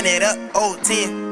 Run it up, old 10.